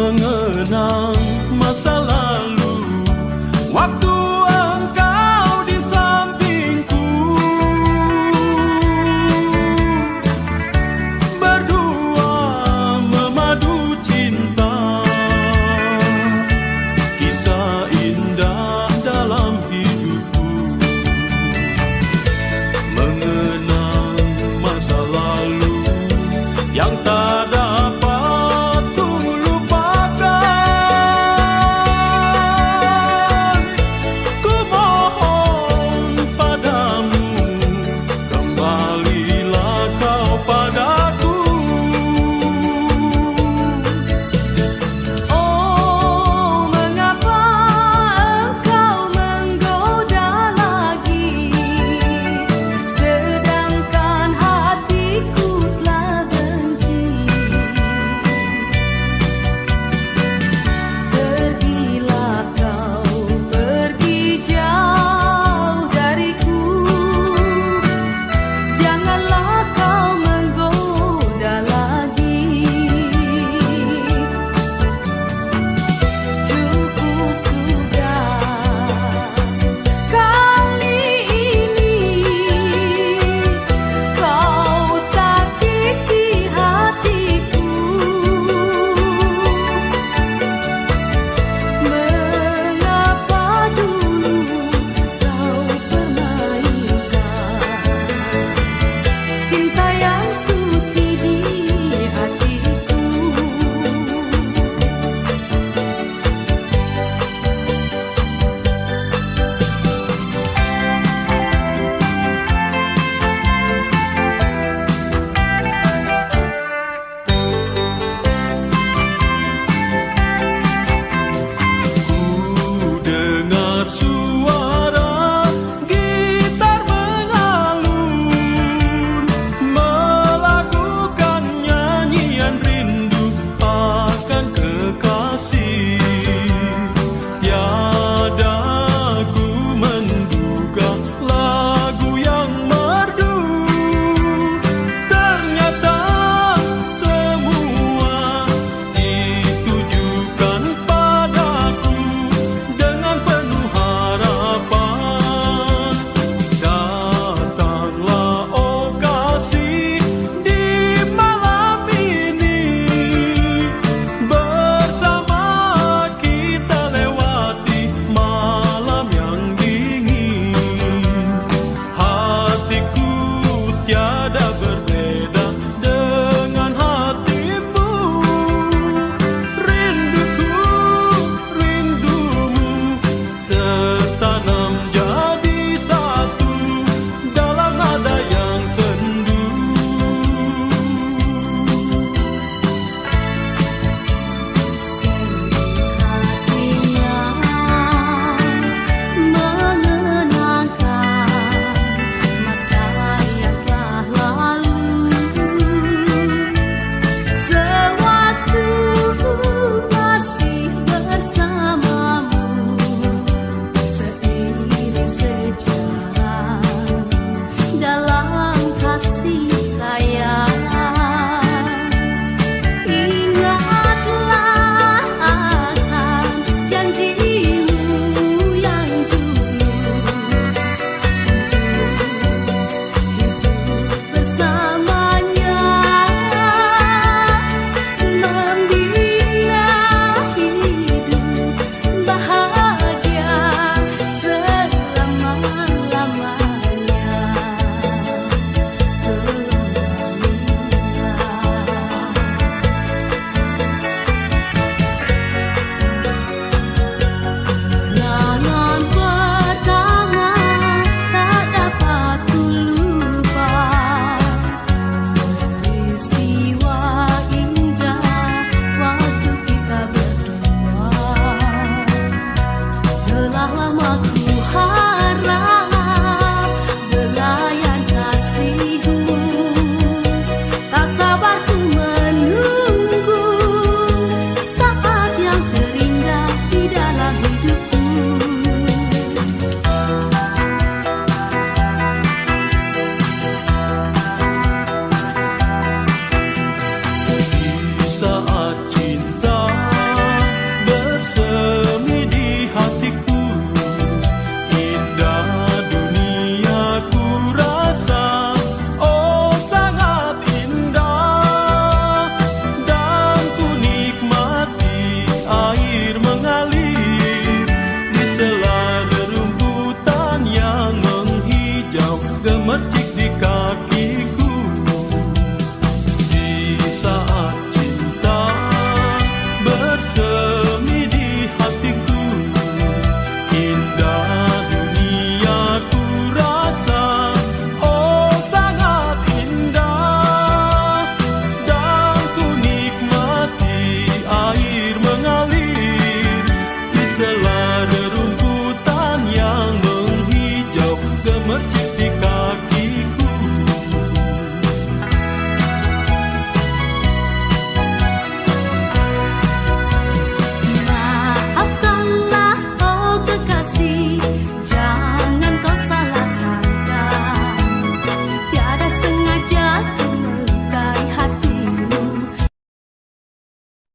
mga kemerti